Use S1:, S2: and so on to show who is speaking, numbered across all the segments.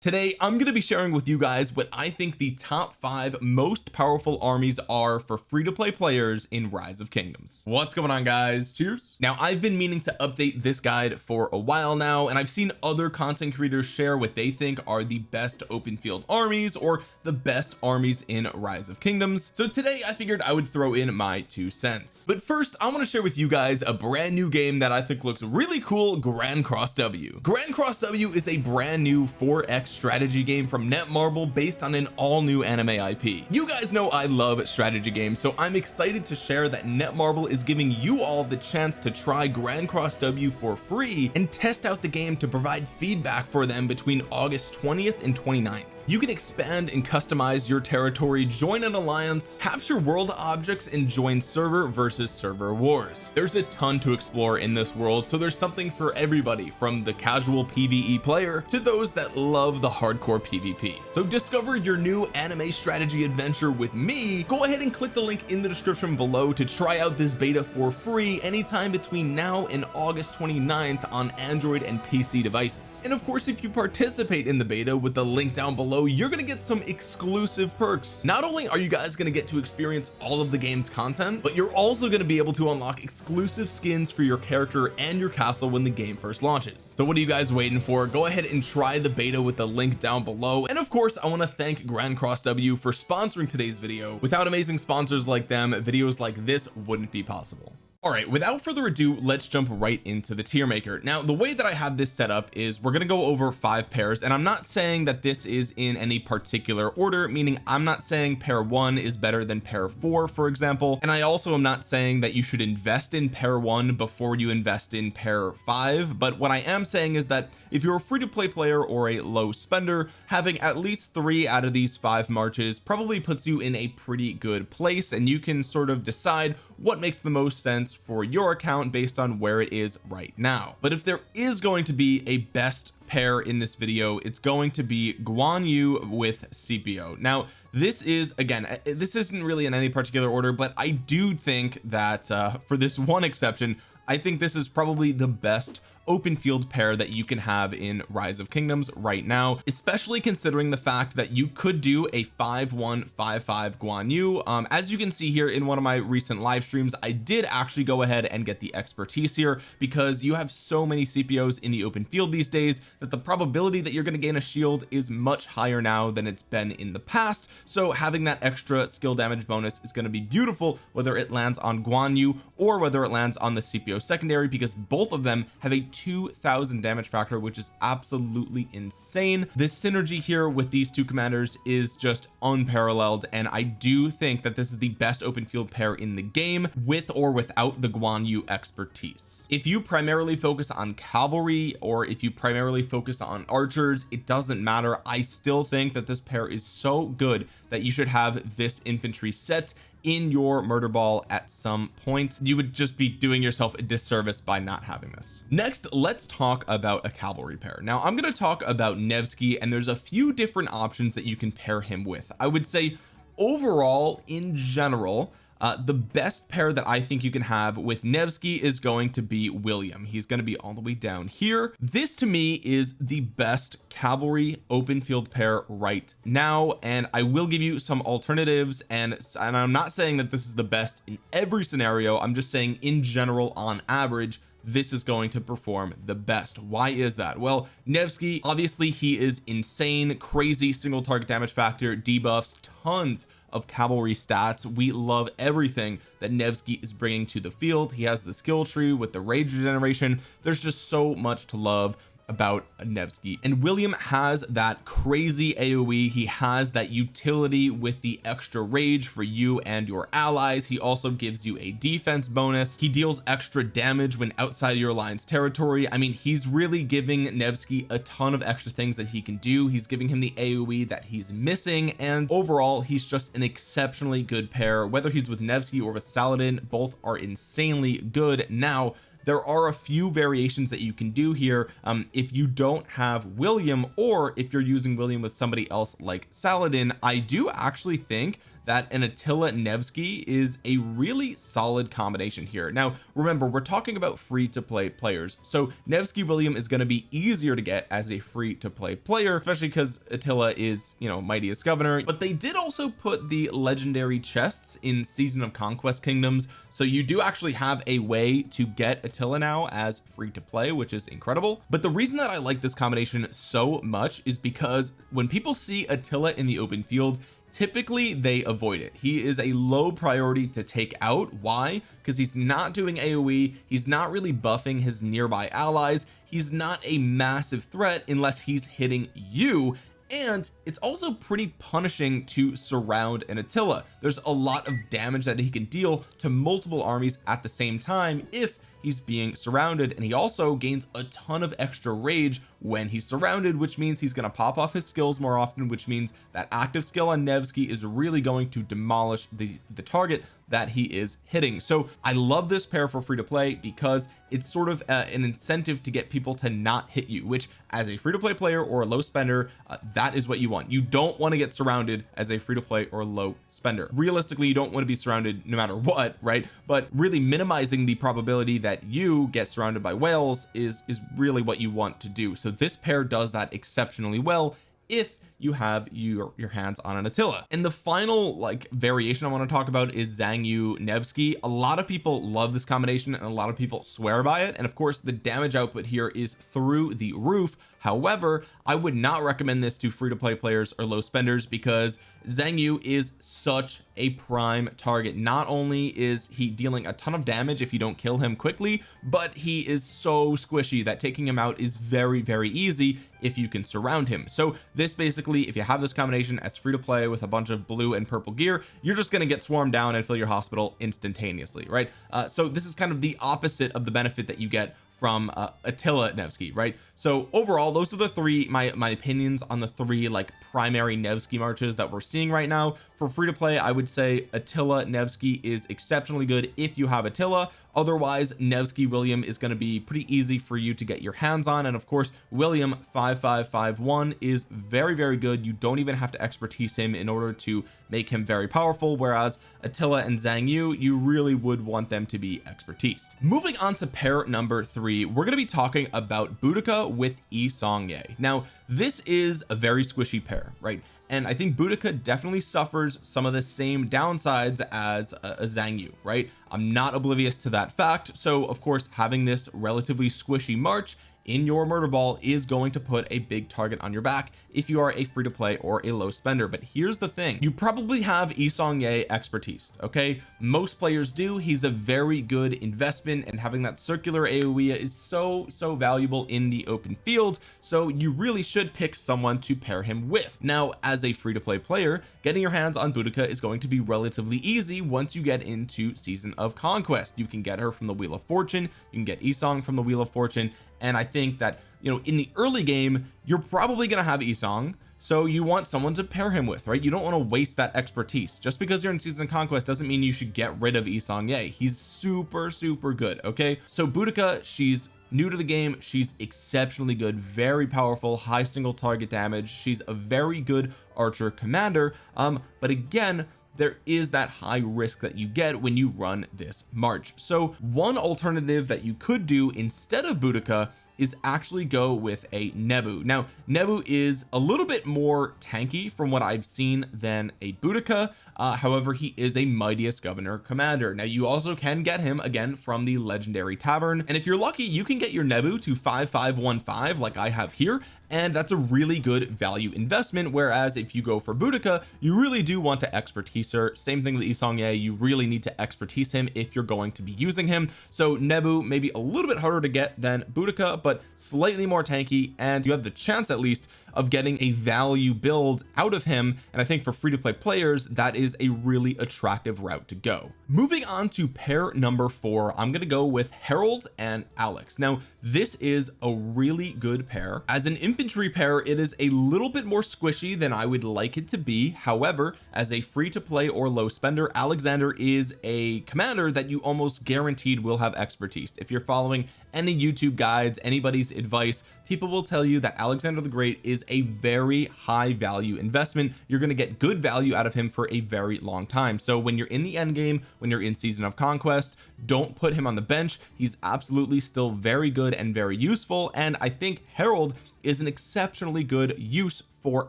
S1: today I'm going to be sharing with you guys what I think the top five most powerful armies are for free-to-play players in rise of kingdoms. What's going on guys? Cheers. Now I've been meaning to update this guide for a while now and I've seen other content creators share what they think are the best open field armies or the best armies in rise of kingdoms. So today I figured I would throw in my two cents. But first I want to share with you guys a brand new game that I think looks really cool Grand Cross W. Grand Cross W is a brand new 4x strategy game from Netmarble based on an all new anime IP you guys know I love strategy games so I'm excited to share that Netmarble is giving you all the chance to try Grand Cross W for free and test out the game to provide feedback for them between August 20th and 29th you can expand and customize your territory join an alliance capture world objects and join server versus server wars. There's a ton to explore in this world so there's something for everybody from the casual PvE player to those that love the hardcore PvP so discover your new anime strategy adventure with me. Go ahead and click the link in the description below to try out this beta for free anytime between now and August 29th on Android and PC devices. And of course if you participate in the beta with the link down below below you're to get some exclusive perks. Not only are you guys to get to experience all of the game's content but you're also going to be able to unlock exclusive skins for your character and your castle when the game first launches. So what are you guys waiting for? Go ahead and try the beta with the link down below. And of course I want to thank Grand Cross W for sponsoring today's video. Without amazing sponsors like them videos like this wouldn't be possible all right without further ado let's jump right into the tier maker. Now the way that I have this set up is we're going to go over five pairs and I'm not saying that this is in any particular order meaning I'm not saying pair one is better than pair four for example and I also am not saying that you should invest in pair one before you invest in pair five but what I am saying is that if you're a free-to-play player or a low spender having at least three out of these five marches probably puts you in a pretty good place and you can sort of decide what makes the most sense for your account based on where it is right now. But if there is going to be a best pair in this video it's going to be Guan Yu with CPO now this is again uh, this isn't really in any particular order but I do think that uh, for this one exception I think this is probably the best open field pair that you can have in rise of kingdoms right now especially considering the fact that you could do a 5155 Guan Yu. Um, as you can see here in one of my recent live streams I did actually go ahead and get the expertise here because you have so many CPOs in the open field these days that the probability that you're going to gain a shield is much higher now than it's been in the past. So having that extra skill damage bonus is going to be beautiful whether it lands on Guan Yu or whether it lands on the CPO secondary because both of them have a 2000 damage factor which is absolutely insane. This synergy here with these two commanders is just unparalleled and I do think that this is the best open field pair in the game with or without the Guan Yu expertise. If you primarily focus on cavalry or if you primarily focus on archers it doesn't matter. I still think that this pair is so good that you should have this infantry set in your murder ball at some point you would just be doing yourself a disservice by not having this. Next let's talk about a cavalry pair. Now I'm going to talk about Nevsky and there's a few different options that you can pair him with. I would say overall in general uh, the best pair that I think you can have with Nevsky is going to be William. He's going to be all the way down here. This to me is the best cavalry open field pair right now and I will give you some alternatives and and I'm not saying that this is the best in every scenario. I'm just saying in general on average this is going to perform the best. Why is that? Well Nevsky obviously he is insane crazy single target damage factor debuffs tons of cavalry stats. We love everything that Nevsky is bringing to the field. He has the skill tree with the rage regeneration there's just so much to love about Nevsky. And William has that crazy AoE he has that utility with the extra rage for you and your allies. He also gives you a defense bonus. He deals extra damage when outside your alliance territory. I mean he's really giving Nevsky a ton of extra things that he can do. He's giving him the AoE that he's missing. And overall he's just an exceptionally good pair. Whether he's with Nevsky or with Saladin both are insanely good. Now there are a few variations that you can do here um, if you don't have William or if you're using William with somebody else like Saladin. I do actually think that an Attila Nevsky is a really solid combination here. Now remember we're talking about free to play players so Nevsky William is going to be easier to get as a free to play player especially because Attila is you know mightiest governor. But they did also put the legendary chests in season of conquest kingdoms so you do actually have a way to get Attila now as free to play which is incredible. But the reason that I like this combination so much is because when people see Attila in the open field typically they avoid it. He is a low priority to take out. Why? Because he's not doing AoE he's not really buffing his nearby allies. He's not a massive threat unless he's hitting you. And it's also pretty punishing to surround an Attila. There's a lot of damage that he can deal to multiple armies at the same time if he's being surrounded. And he also gains a ton of extra rage when he's surrounded which means he's going to pop off his skills more often which means that active skill on Nevsky is really going to demolish the the target that he is hitting. So I love this pair for free to play because it's sort of uh, an incentive to get people to not hit you which as a free to play player or a low spender uh, that is what you want. You don't want to get surrounded as a free to play or low spender. Realistically you don't want to be surrounded no matter what right? But really minimizing the probability that you get surrounded by whales is is really what you want to do. So this pair does that exceptionally well if you have your your hands on an Attila. And the final like variation I want to talk about is Xiang Yu Nevsky. A lot of people love this combination and a lot of people swear by it. And of course the damage output here is through the roof however I would not recommend this to free to play players or low spenders because Xiang Yu is such a prime target. Not only is he dealing a ton of damage if you don't kill him quickly but he is so squishy that taking him out is very very easy if you can surround him. So this basically if you have this combination as free to play with a bunch of blue and purple gear you're just going to get swarmed down and fill your hospital instantaneously right? Uh, so this is kind of the opposite of the benefit that you get from uh, Attila Nevsky right so overall those are the three my my opinions on the three like primary Nevsky marches that we're seeing right now. For free to play I would say Attila Nevsky is exceptionally good if you have Attila. Otherwise Nevsky William is going to be pretty easy for you to get your hands on. And of course William 5551 is very very good. You don't even have to expertise him in order to make him very powerful whereas Attila and Xiang Yu you really would want them to be expertise moving on to pair number three we're going to be talking about Boudica with Yi Seong-Gye now this is a very squishy pair right? And I think Boudica definitely suffers some of the same downsides as uh, a, a Xiang Yu right? I'm not oblivious to that fact. So of course having this relatively squishy march in your murder ball is going to put a big target on your back if you are a free to play or a low spender. But here's the thing. You probably have Yi Seong-Gye expertise okay? Most players do. He's a very good investment and having that circular AoE is so so valuable in the open field. So you really should pick someone to pair him with. Now as a free to play player getting your hands on Boudica is going to be relatively easy once you get into season of conquest. You can get her from the wheel of fortune. You can get Yi Seong from the wheel of fortune. And I think that you know in the early game you're probably going to have Yi Seong so you want someone to pair him with right? You don't want to waste that expertise. Just because you're in season of conquest doesn't mean you should get rid of Yi Seong-Gye he's super super good okay? So Boudica she's new to the game. She's exceptionally good very powerful high single target damage. She's a very good archer commander. Um but again there is that high risk that you get when you run this march. So one alternative that you could do instead of Boudica is actually go with a Nebu. Now Nebu is a little bit more tanky from what I've seen than a Boudica uh, however he is a mightiest governor commander. Now you also can get him again from the legendary tavern and if you're lucky you can get your Nebu to 5515 like I have here and that's a really good value investment whereas if you go for Boudica you really do want to expertise her. Same thing with Yi Seong-Gye you really need to expertise him if you're going to be using him. So Nebu maybe a little bit harder to get than Boudica but slightly more tanky and you have the chance at least of getting a value build out of him. And I think for free to play players that is a really attractive route to go. Moving on to pair number four I'm going to go with Harold and Alex. Now this is a really good pair. As an infantry pair it is a little bit more squishy than I would like it to be. However as a free to play or low spender Alexander is a commander that you almost guaranteed will have expertise. If you're following any YouTube guides anybody's advice people will tell you that Alexander the Great is a very high value investment. You're going to get good value out of him for a very long time. So when you're in the end game when you're in season of conquest don't put him on the bench. He's absolutely still very good and very useful. And I think Harold is an exceptionally good use for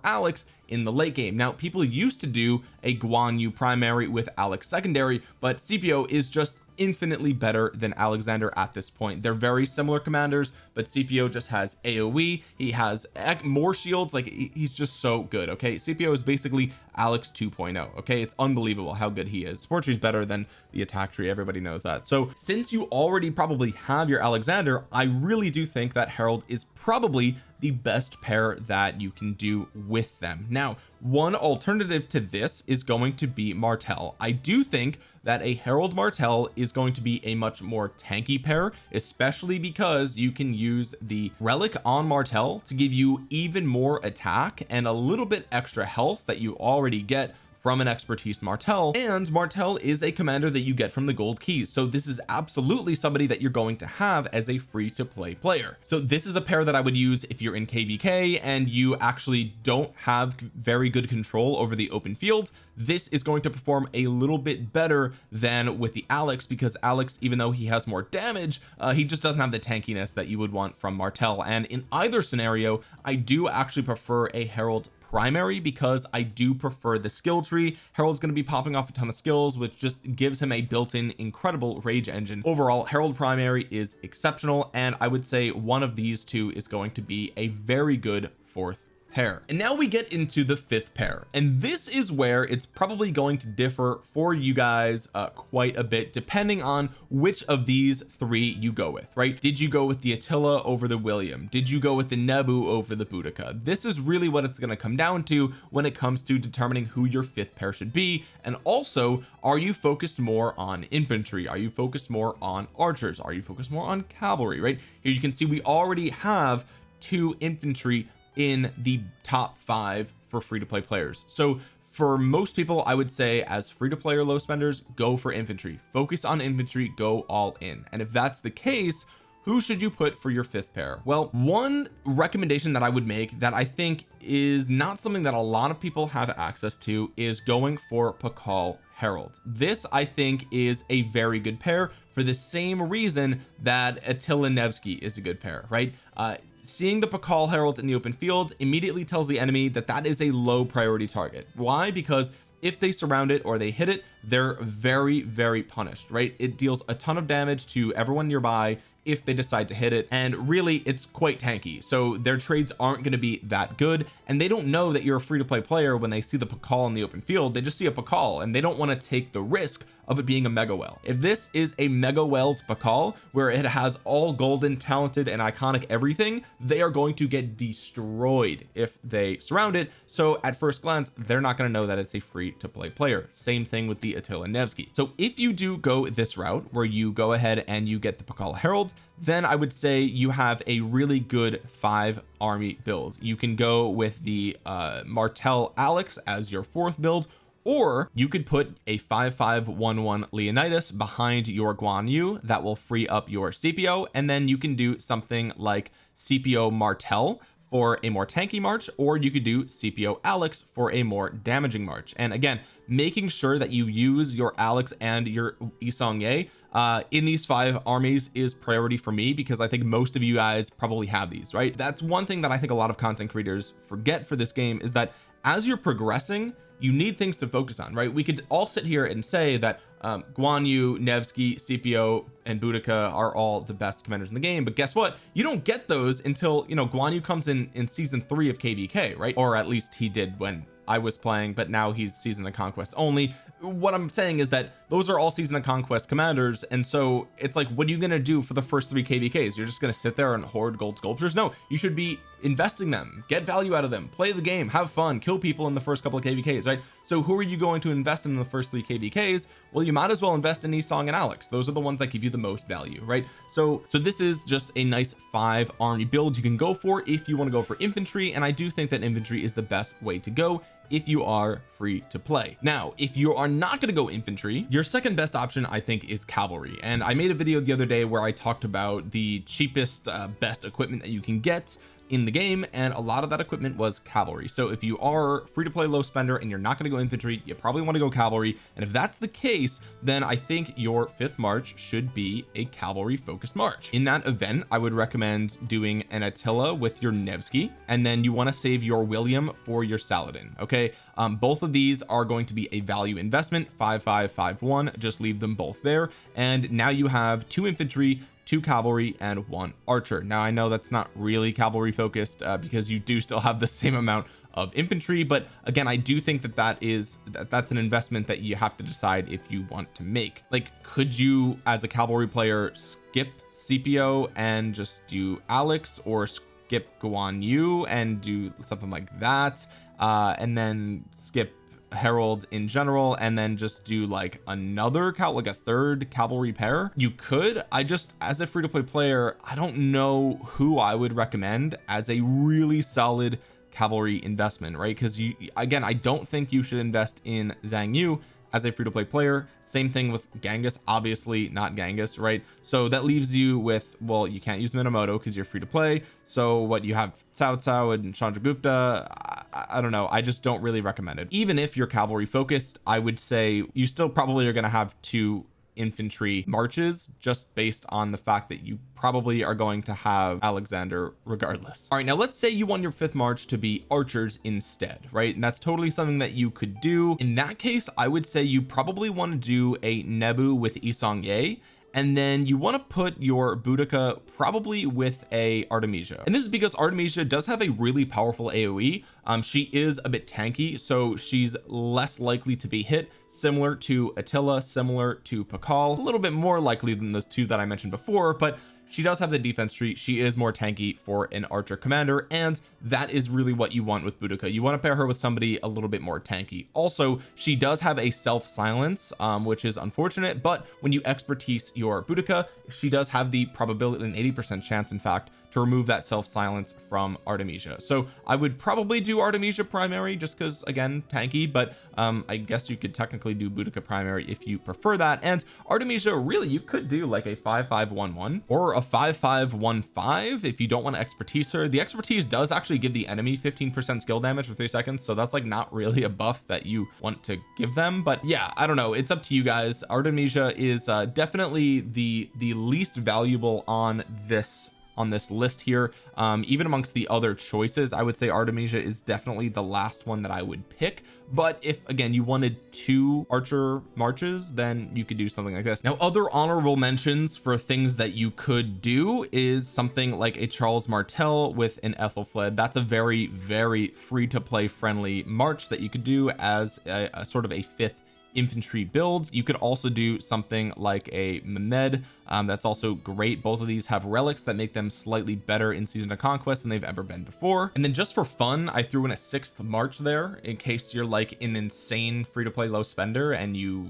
S1: Alex in the late game. Now people used to do a Guan Yu primary with Alex secondary but CPO is just infinitely better than Alexander at this point. They're very similar commanders but CPO just has AoE he has more shields. Like he's just so good okay? CPO is basically Alex 2.0 okay? It's unbelievable how good he is. Support tree is better than the attack tree. Everybody knows that. So since you already probably have your Alexander I really do think that Harold is probably the best pair that you can do with them. Now one alternative to this is going to be Martel I do think that a Harold Martel is going to be a much more tanky pair especially because you can use the relic on Martel to give you even more attack and a little bit extra health that you already get from an expertise Martel and Martel is a commander that you get from the gold keys. So this is absolutely somebody that you're going to have as a free to play player. So this is a pair that I would use if you're in kvk and you actually don't have very good control over the open field. This is going to perform a little bit better than with the Alex because Alex even though he has more damage uh, he just doesn't have the tankiness that you would want from Martel and in either scenario I do actually prefer a Herald primary because I do prefer the skill tree. Harold's going to be popping off a ton of skills which just gives him a built-in incredible rage engine. Overall Harold primary is exceptional and I would say one of these two is going to be a very good fourth pair. And now we get into the fifth pair. And this is where it's probably going to differ for you guys uh, quite a bit depending on which of these three you go with right? Did you go with the Attila over the William? Did you go with the Nebu over the Boudica? This is really what it's going to come down to when it comes to determining who your fifth pair should be. And also are you focused more on infantry? Are you focused more on archers? Are you focused more on cavalry right? Here you can see we already have two infantry in the top five for free to play players. So for most people I would say as free to play or low spenders go for infantry. Focus on infantry go all in. And if that's the case who should you put for your fifth pair? Well one recommendation that I would make that I think is not something that a lot of people have access to is going for Pakal Herald this I think is a very good pair for the same reason that Attila Nevsky is a good pair right? Uh, seeing the Pakal Herald in the open field immediately tells the enemy that that is a low priority target. Why? Because if they surround it or they hit it they're very very punished right? It deals a ton of damage to everyone nearby if they decide to hit it and really it's quite tanky. So their trades aren't going to be that good and they don't know that you're a free to play player when they see the Pakal in the open field. They just see a Pakal and they don't want to take the risk of it being a mega well. If this is a mega wells Pakal where it has all golden talented and iconic everything they are going to get destroyed if they surround it. So at first glance they're not going to know that it's a free to play player. Same thing with the Attila Nevsky. So if you do go this route where you go ahead and you get the Pakal Herald then I would say you have a really good five army build you can go with the uh Martel Alex as your fourth build or you could put a 5511 Leonidas behind your Guan Yu that will free up your CPO and then you can do something like CPO Martel for a more tanky march or you could do CPO Alex for a more damaging march. And again making sure that you use your Alex and your Yi Seong-Gye uh in these five armies is priority for me because I think most of you guys probably have these right? That's one thing that I think a lot of content creators forget for this game is that as you're progressing you need things to focus on right? We could all sit here and say that um, Guan Yu Nevsky CPO and Boudica are all the best commanders in the game but guess what? You don't get those until you know Guan Yu comes in in season three of kvk right? Or at least he did when I was playing but now he's season of conquest only what I'm saying is that those are all season of conquest commanders and so it's like what are you going to do for the first three kvks you're just going to sit there and hoard gold sculptures? No you should be investing them. Get value out of them. Play the game. Have fun. Kill people in the first couple of kvks right? So who are you going to invest in the first three kvks well you might as well invest in Yi Seong and Alex. Those are the ones that give you the most value right? So so this is just a nice five army build you can go for if you want to go for infantry and I do think that infantry is the best way to go if you are free to play. Now if you are not going to go infantry your second best option I think is cavalry. And I made a video the other day where I talked about the cheapest uh, best equipment that you can get in the game and a lot of that equipment was cavalry. So if you are free to play low spender and you're not going to go infantry you probably want to go cavalry. And if that's the case then I think your fifth march should be a cavalry focused march. In that event I would recommend doing an Attila with your Nevsky and then you want to save your William for your Saladin okay? Um, both of these are going to be a value investment 5551 just leave them both there. And now you have two infantry two cavalry and one archer. Now I know that's not really cavalry focused uh, because you do still have the same amount of infantry but again I do think that that is that that's an investment that you have to decide if you want to make. Like could you as a cavalry player skip CPO and just do Alex or skip Guan Yu and do something like that uh and then skip Harold in general and then just do like another cal like a third cavalry pair? You could. I just as a free-to-play player I don't know who I would recommend as a really solid cavalry investment right? Because you again I don't think you should invest in Xiang Yu as a free-to-play player. Same thing with Genghis obviously not Genghis right? So that leaves you with well you can't use Minamoto because you're free to play so what you have Cao Cao and Chandragupta I, don't know. I just don't really recommend it. Even if you're cavalry focused I would say you still probably are going to have two infantry marches just based on the fact that you probably are going to have Alexander regardless. All right now let's say you want your fifth march to be archers instead right? And that's totally something that you could do. In that case I would say you probably want to do a Nebu with Yi Seong-Gye and then you want to put your Boudica probably with a Artemisia. And this is because Artemisia does have a really powerful AoE um she is a bit tanky so she's less likely to be hit similar to Attila similar to Pakal. A little bit more likely than those two that I mentioned before but she does have the defense tree she is more tanky for an archer commander and that is really what you want with Boudica you want to pair her with somebody a little bit more tanky. Also she does have a self silence um, which is unfortunate but when you expertise your Boudica she does have the probability an 80 percent chance in fact to remove that self silence from Artemisia. So I would probably do Artemisia primary just because again tanky but um I guess you could technically do Boudica primary if you prefer that. And Artemisia really you could do like a 5511 or a 5515 if you don't want to expertise her. The expertise does actually give the enemy 15 percent skill damage for three seconds so that's like not really a buff that you want to give them. But yeah I don't know. It's up to you guys. Artemisia is uh, definitely the the least valuable on this on this list here. Um, even amongst the other choices I would say Artemisia is definitely the last one that I would pick. But if again you wanted two archer marches then you could do something like this. Now other honorable mentions for things that you could do is something like a Charles Martel with an Aethelflaed that's a very very free to play friendly march that you could do as a, a sort of a fifth infantry builds. You could also do something like a Mehmed um, that's also great. Both of these have relics that make them slightly better in season of conquest than they've ever been before. And then just for fun I threw in a sixth march there in case you're like an insane free to play low spender and you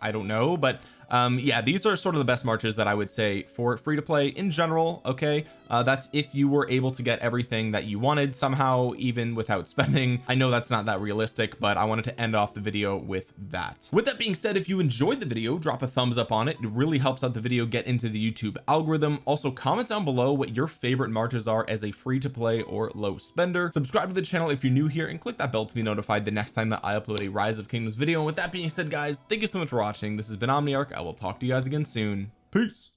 S1: I don't know but um yeah these are sort of the best marches that I would say for free to play in general okay? Uh, that's if you were able to get everything that you wanted somehow even without spending. I know that's not that realistic but I wanted to end off the video with that. With that being said if you enjoyed the video drop a thumbs up on it. It really helps out the video get into the YouTube algorithm. Also comment down below what your favorite marches are as a free to play or low spender. Subscribe to the channel if you're new here and click that bell to be notified the next time that I upload a rise of kingdoms video. And with that being said guys thank you so much for watching. This has been Omniarch I will talk to you guys again soon. Peace